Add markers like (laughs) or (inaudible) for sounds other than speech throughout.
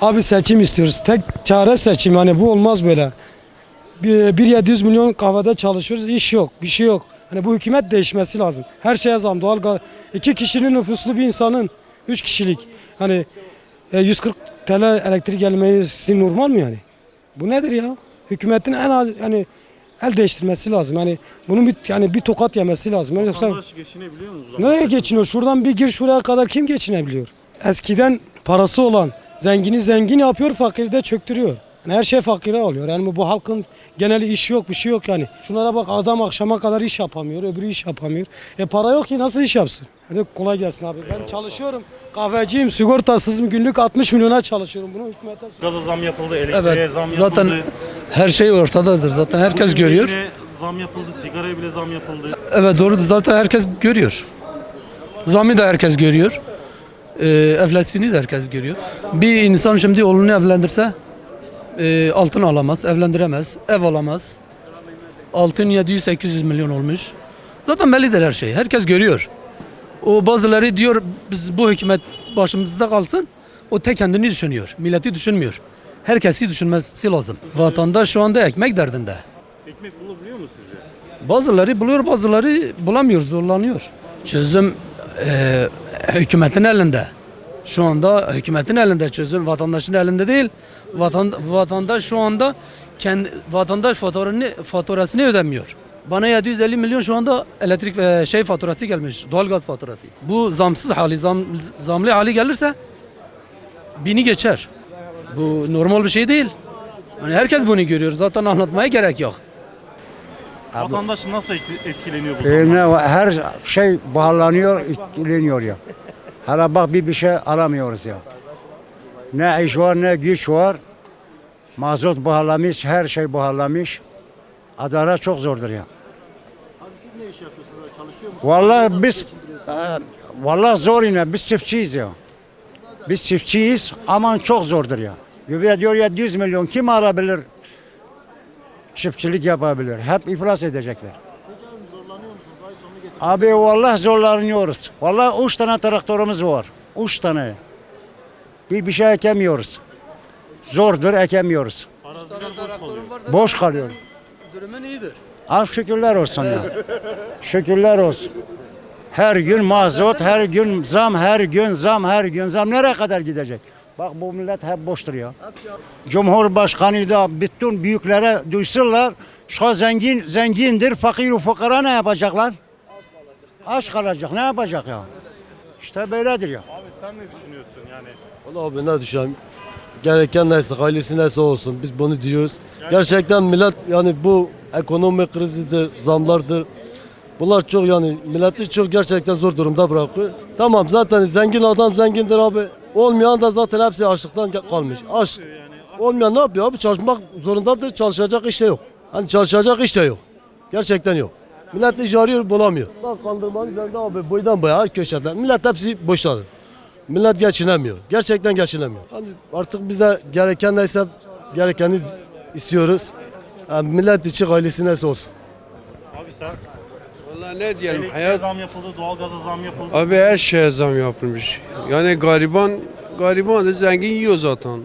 Abi seçim istiyoruz. Tek çare seçim. Hani bu olmaz böyle. Bir, bir 700 milyon kahvede çalışıyoruz. İş yok. Bir şey yok. Hani bu hükümet değişmesi lazım. Her şeye zam. Doğal gaz. iki kişinin nüfuslu bir insanın. Üç kişilik. Hani e, 140 TL elektrik gelmesi normal mi yani? Bu nedir ya? Hükümetin en az yani el değiştirmesi lazım. Yani bunun bir yani bir tokat yemesi lazım. Yani yoksa Vatandaş geçinebiliyor mu bu zaman? nereye geçiniyor? Şuradan bir gir şuraya kadar kim geçinebiliyor? Eskiden parası olan zengini zengin yapıyor, fakiri de çöktürüyor. Yani her şey fakire oluyor. Yani bu halkın geneli iş yok, bir şey yok yani. Şunlara bak adam akşama kadar iş yapamıyor, öbürü iş yapamıyor. E para yok ki nasıl iş yapsın? Hadi kolay gelsin abi. Ben çalışıyorum. Kahveciyim, sigortasızım. Günlük 60 milyona çalışıyorum. Bunu hükümete Gaza zam yapıldı, elektriğe Evet. zam yapıldı. Zaten her şey ortadadır. Zaten herkes Bugün görüyor. zam yapıldı, sigaraya bile zam yapıldı. Evet doğrudur. Zaten herkes görüyor. Zamı da herkes görüyor. Ee, enflasyonu da herkes görüyor. Bir insan şimdi oğlunu evlendirse e, altın alamaz, evlendiremez, ev alamaz. Altın 700-800 milyon olmuş. Zaten bellidir her şey. Herkes görüyor. O bazıları diyor biz bu hükümet başımızda kalsın. O tek kendini düşünüyor. Milleti düşünmüyor. Herkesi düşünmesi lazım. Vatandaş şu anda ekmek derdinde. Ekmek bulabiliyor mu sizce? Bazıları buluyor, bazıları bulamıyor, zorlanıyor. Çözüm eee, hükümetin elinde. Şu anda hükümetin elinde çözüm, vatandaşın elinde değil. Vatan, vatandaş şu anda kendi vatandaş faturasını, faturasını ödemiyor. Bana 750 milyon şu anda elektrik ve şey faturası gelmiş, doğalgaz faturası. Bu zamsız hali, zam, zamlı hali gelirse bini geçer. Bu normal bir şey değil. Hani herkes bunu görüyor. Zaten anlatmaya gerek yok. Vatandaş nasıl etki- etkileniyor bu E, zamdan? her şey pahalanıyor, etkileniyor ya. Hala bak bir bir şey alamıyoruz ya. Ne iş var ne güç var. Mazot pahalanmış, her şey pahalanmış. Adalet çok zordur ya. Abi siz ne iş yapıyorsunuz? Çalışıyor musunuz? Vallahi biz e, vallahi zor yine biz çiftçiyiz ya. Biz çiftçiyiz aman çok zordur ya. Gübre diyor 700 milyon kim alabilir? Çiftçilik yapabilir. Hep iflas edecekler. Abi vallahi zorlanıyoruz. Vallahi üç tane traktörümüz var. Üç tane. Bir bir şey ekemiyoruz. Zordur ekemiyoruz. Araziler boş kalıyor. Boş kalıyor. Durumun iyidir. Az şükürler olsun ya. Şükürler olsun. Her gün mazot, her gün zam, her gün zam, her gün zam. Nereye kadar gidecek? Bak bu millet hep boştur ya. Cumhurbaşkanı da bütün büyüklere duysunlar. Şu zengin zengindir, fakir fukara ne yapacaklar? Aç kalacak. Ne yapacak ya? İşte böyledir ya. Abi sen ne düşünüyorsun yani? Valla abi ne düşen gereken neyse ailesi neyse olsun biz bunu diyoruz. Gerçekten millet yani bu ekonomi krizidir, zamlardır. Bunlar çok yani milleti çok gerçekten zor durumda bırakıyor. Tamam zaten zengin adam zengindir abi. Olmayan da zaten hepsi açlıktan kalmış. Aç. Olmayan ne yapıyor abi? Çalışmak zorundadır. Çalışacak iş de yok. Hani çalışacak iş de yok. Gerçekten yok. Millet iş arıyor bulamıyor. Bak kandırmanın üzerinde abi boydan boya her köşeden. Millet hepsi boşladı. Millet geçinemiyor. Gerçekten geçinemiyor. Hani artık biz de gereken neyse gerekeni istiyoruz. Yani millet için ailesi neyse olsun. Abi sen Vallahi ne diyelim elektriğe hayat zam yapıldı, doğalgaza zam yapıldı. abi her şeye zam yapılmış. Yani gariban gariban da zengin yiyor zaten.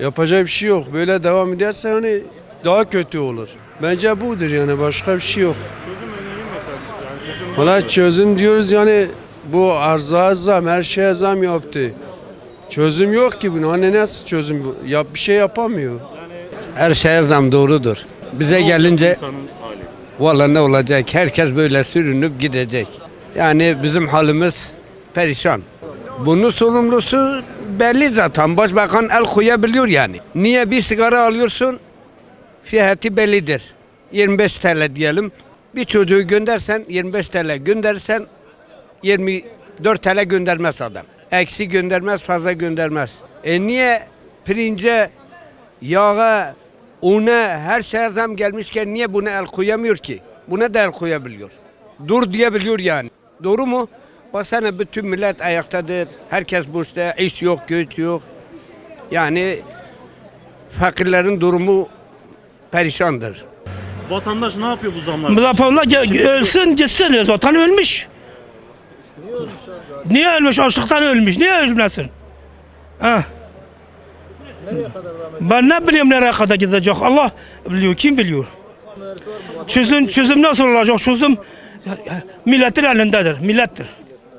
Yapacak bir şey yok. Böyle devam ederse yani daha kötü olur. Bence budur yani başka bir şey yok. Çözüm önerin mesela. Yani çözüm Valla çözüm diyoruz yani bu arzaya zam her şeye zam yaptı. Çözüm yok ki bunun. Hani nasıl çözüm bu? Yap, bir şey yapamıyor. Her şeye zam doğrudur. Bize gelince insanın hali. Valla ne olacak? Herkes böyle sürünüp gidecek. Yani bizim halimiz perişan. Bunun sorumlusu belli zaten. Başbakan el koyabiliyor yani. Niye bir sigara alıyorsun? Fiyatı bellidir. 25 TL diyelim. Bir çocuğu göndersen 25 TL göndersen 24 TL göndermez adam. Eksi göndermez, fazla göndermez. E niye pirince, yağa, una her şeye zam gelmişken niye buna el koyamıyor ki? Buna da el koyabiliyor. Dur diyebiliyor yani. Doğru mu? Baksana bütün millet ayaktadır. Herkes boşta. iş yok, güç yok. Yani fakirlerin durumu perişandır. Vatandaş ne yapıyor bu? Zaferler ge- ölsün gitsin zaten ölmüş. Niye ölmüş? Açlıktan ölmüş. Niye ölmesin? Ha. Ben ne bileyim nereye kadar gidecek Allah biliyor kim biliyor. Çözüm, çözüm nasıl olacak çözüm milletin elindedir millettir.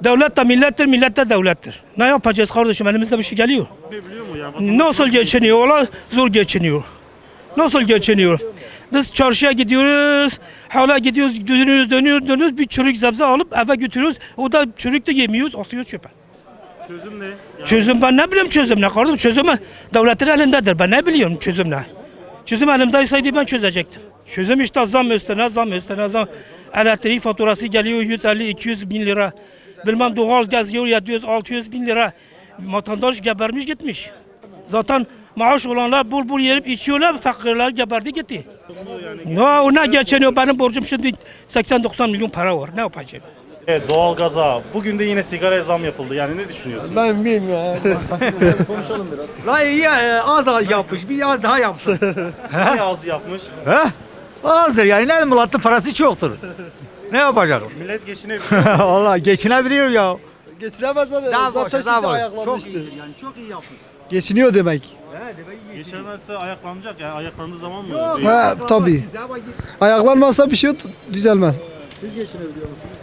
Devlet de millettir millet de devlettir. Ne yapacağız kardeşim elimizde bir şey geliyor. Nasıl geçiniyorlar? Zor geçiniyor. Nasıl geçiniyor? Biz çarşıya gidiyoruz, hala gidiyoruz, dönüyoruz, dönüyoruz, dönüyoruz. Bir çürük sebze alıp eve götürüyoruz. O da çürük de yemiyoruz, atıyoruz çöpe. Çözüm ne? Yani Çözüm ben ne bileyim çözüm ne kardeşim? Çözüm devletin elindedir. Ben ne biliyorum çözüm ne? Çözüm elimdeyseydi ben çözecektim. Çözüm işte zam üstüne zam üstüne zam. Elektrik faturası geliyor 150-200 bin lira. Bilmem doğal gaz yiyor 700-600 bin lira. Vatandaş gebermiş gitmiş. Zaten maaş olanlar bul bul yerip içiyorlar, fakirler geberdi gitti. Ya ona geçiniyor benim borcum şimdi 80-90 milyon para var. Ne yapacağım? Evet, doğalgaza. Bugün de yine sigaraya zam yapıldı. Yani ne düşünüyorsun? Ben bilmiyorum ya. (laughs) La iyi e, az yapmış, bir az daha yapsın. (laughs) Ne az yapmış? He? Azdır yani ne milletin parası çoktur. Ne yapacak? (laughs) Millet geçinebiliyor. Vallahi geçinebiliyor ya. Geçilemez zaten. Daha boş, Zaten daha şimdi boş. ayaklanmıştı. Çok iyi yani çok iyi yapmış. Geçiniyor demek. Geçemezse ayaklanacak. Yani ayaklandığı zaman mı? Ha tabii. Ayaklanmazsa bir şey düzelmez.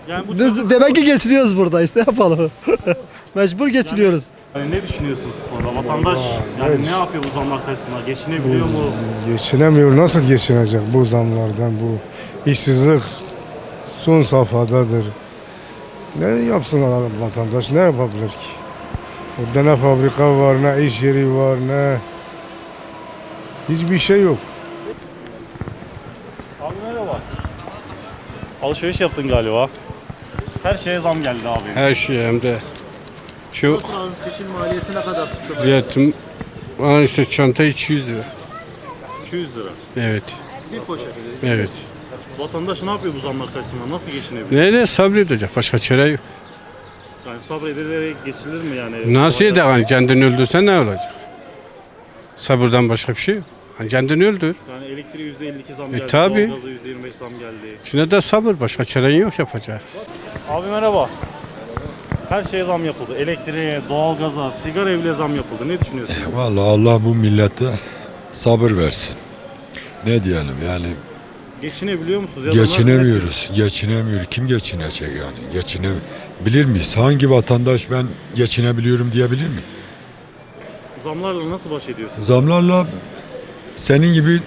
Yani bu Biz demek ki geçiniyoruz buradayız. Ne yapalım? (laughs) Mecbur geçiniyoruz. Yani ne düşünüyorsunuz bu konuda? Vatandaş yani ne yapıyor bu zamlar karşısında? Geçinebiliyor mu? Geçinemiyor. Nasıl geçinecek bu zamlardan? Bu işsizlik son safhadadır. Ne yapsın vatandaş? Ne yapabilir ki? Orada ne fabrika var, ne iş yeri var, ne... Hiçbir şey yok. Abi merhaba. Alışveriş yaptın galiba. Her şeye zam geldi abi. Her şey hem de. Şu Seçim maliyeti ne kadar tuttu? biletim, aa işte çanta 200 lira. 200 lira. Evet, Bir poşet. evet. Vatandaş ne yapıyor bu zamlar karşısında? Nasıl geçinebiliyor? Neyle sabredecek? Başka çare yok. Yani sabredilerek geçilir mi yani? Nasıl eder? Hani kendini öldürsen ne olacak? Sabırdan başka bir şey yok. Hani kendini öldür. Yani elektriğe %52 zam E, geldi. tabii. Doğalgaza %25 zam geldi. Şimdi de sabır. Başka çaren yok yapacak. Abi merhaba. Her şeye zam yapıldı. Elektriğe, doğalgaza, sigara bile zam yapıldı. Ne düşünüyorsun? Vallahi Allah bu millete sabır versin. Ne diyelim yani Geçinebiliyor musunuz? Ya da geçinemiyoruz. Geçinemiyor. Kim geçinecek yani? Geçine bilir miyiz? Hangi vatandaş ben geçinebiliyorum diyebilir mi? Zamlarla nasıl baş ediyorsunuz? Zamlarla senin gibi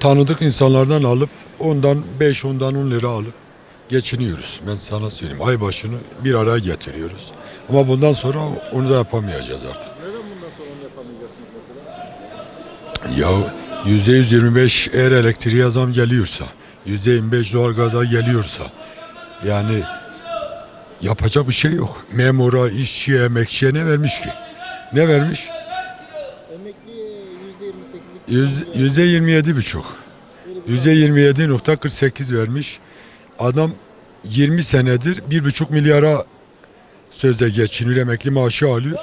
tanıdık insanlardan alıp ondan 5 ondan 10 lira alıp geçiniyoruz. Ben sana söyleyeyim. Ay başını bir araya getiriyoruz. Ama bundan sonra onu da yapamayacağız artık. Neden bundan sonra onu yapamayacaksınız mesela? Ya %125 eğer elektriğe zam geliyorsa, %25 doğalgaza geliyorsa yani yapacak bir şey yok. Memura, işçiye, emekçiye ne vermiş ki? Ne vermiş? Yüz- Yüzde 27 buçuk. Yüzde 27.48 vermiş. Adam 20 senedir bir buçuk milyara sözde geçiniyor emekli maaşı alıyor.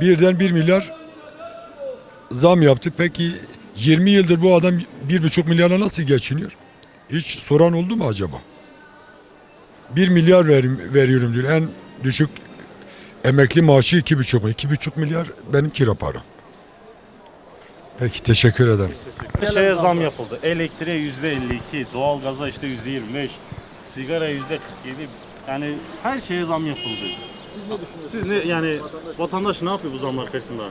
Birden bir milyar zam yaptı. Peki 20 yıldır bu adam bir buçuk milyara nasıl geçiniyor? Hiç soran oldu mu acaba? Bir milyar ver, veriyorum diyor. En düşük emekli maaşı iki buçuk. İki buçuk milyar benim kira param. Peki teşekkür ederim. Her şeye zam yapıldı. Elektriğe %52, doğalgaza işte %25, sigara %47. Yani her şeye zam yapıldı. Siz ne düşünüyorsunuz? Siz ne yani vatandaş ne yapıyor bu zamlar karşısında?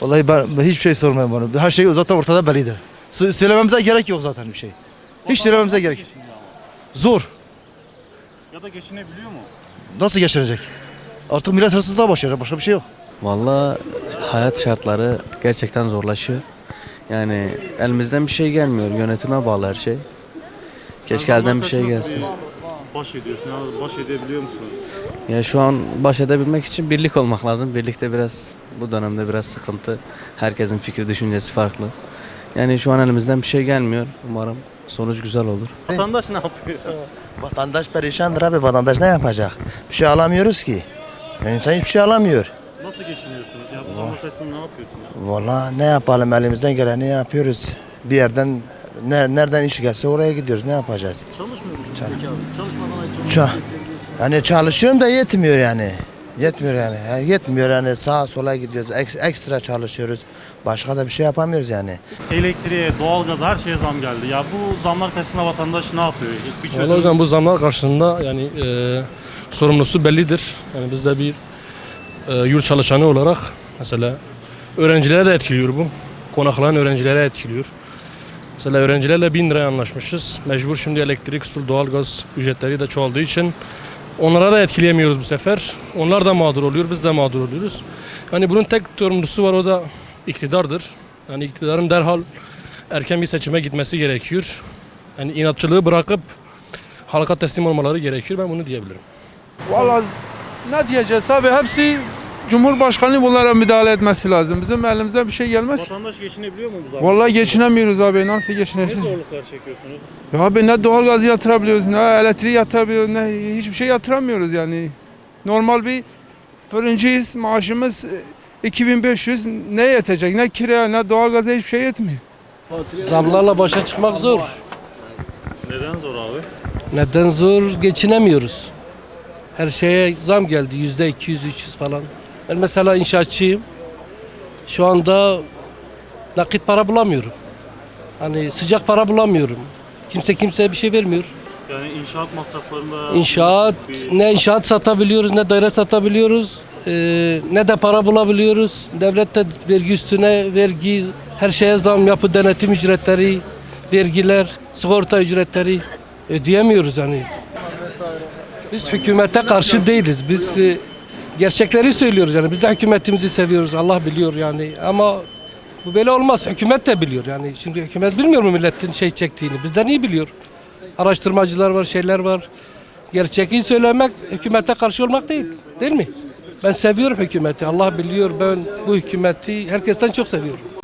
Vallahi ben, ben hiçbir şey sormayayım bana. Her şey zaten ortada bellidir. Sö- Söylememize gerek yok zaten bir şey. Hiç söylememize gerek. Geçiniyor ama. Zor. Ya da geçinebiliyor mu? Nasıl geçirecek? Artık millet hırsızlığa başlayacak. Başka bir şey yok. Vallahi hayat şartları gerçekten zorlaşıyor. Yani elimizden bir şey gelmiyor. Yönetime bağlı her şey. Keşke Yani elden bir şey nasıl bir Baş ediyorsun ya baş edebiliyor musunuz? Ya şu an baş edebilmek için birlik olmak lazım. Birlikte biraz bu dönemde biraz sıkıntı. Herkesin fikri, düşüncesi farklı. Yani şu an elimizden bir şey gelmiyor. Umarım sonuç güzel olur. Vatandaş ne yapıyor? Vatandaş perişandır abi. Vatandaş ne yapacak? Bir şey alamıyoruz ki. Yani insan hiçbir şey alamıyor. Nasıl geçiniyorsunuz ya bu zamlar karşısında ne yapıyorsunuz? Vallahi ne yapalım elimizden geleni yapıyoruz. Bir yerden ne, nereden iş gelse oraya gidiyoruz. Ne yapacağız? Çalışmıyor musunuz? Çalışmadan ay sonu Ça yani çalışıyorum da yetmiyor yani. Yetmiyor yani. yani yetmiyor yani sağa sola gidiyoruz. Ek- ekstra çalışıyoruz. Başka da bir şey yapamıyoruz yani. Elektriğe, doğalgaza her şeye zam geldi. Ya bu zamlar karşısında vatandaş ne yapıyor? Bir çözüm Vallahi hocam bu zamlar karşısında yani e, sorumlusu bellidir. Yani biz de bir e, yurt çalışanı olarak mesela öğrencilere de etkiliyor bu. Konaklayan öğrencilere etkiliyor. Mesela öğrencilerle 1000 liraya anlaşmışız. Mecbur şimdi elektrik, su, doğalgaz ücretleri de çoğaldığı için onlara da etkileyemiyoruz bu sefer. Onlar da mağdur oluyor, biz de mağdur oluyoruz. Yani bunun tek sorumlusu var o da iktidardır. Yani iktidarın derhal erken bir seçime gitmesi gerekiyor. Yani inatçılığı bırakıp halka teslim olmaları gerekiyor. Ben bunu diyebilirim. Vallahi ne diyeceğiz abi hepsi Cumhurbaşkanı bunlara müdahale etmesi lazım. Bizim elimize bir şey gelmez. Vatandaş geçinebiliyor mu bu zamlar? Vallahi geçinemiyoruz abi. Nasıl Ne geçineceğiz? zorluklar çekiyorsunuz? Ya abi ne doğalgazı yatırabiliyoruz, ne elektriği yatırabiliyoruz, ne hiçbir şey yatıramıyoruz yani. Normal bir fırıncıyız, maaşımız e, 2500 ne yetecek? Ne kira, ne doğalgaza hiçbir şey yetmiyor. Zamlarla başa çıkmak zor. Neden zor abi? Neden zor? Geçinemiyoruz. Her şeye zam geldi. Yüzde 200, 300 falan. Ben mesela inşaatçıyım. Şu anda nakit para bulamıyorum. Hani sıcak para bulamıyorum. Kimse kimseye bir şey vermiyor. Yani inşaat masraflarında... İnşaat, bir- ne inşaat satabiliyoruz, ne daire satabiliyoruz, ee, ne de para bulabiliyoruz. Devlet de vergi üstüne vergi, her şeye zam, yapı denetim ücretleri, vergiler, sigorta ücretleri ödeyemiyoruz yani. Biz hükümete karşı değiliz. Biz e, gerçekleri söylüyoruz yani. Biz de hükümetimizi seviyoruz. Allah biliyor yani. Ama bu böyle olmaz. Hükümet de biliyor yani. Şimdi hükümet bilmiyor mu milletin şey çektiğini? Bizden iyi biliyor. Araştırmacılar var, şeyler var. Gerçeği söylemek hükümete karşı olmak değil. Değil mi? Ben seviyorum hükümeti. Allah biliyor ben bu hükümeti herkesten çok seviyorum.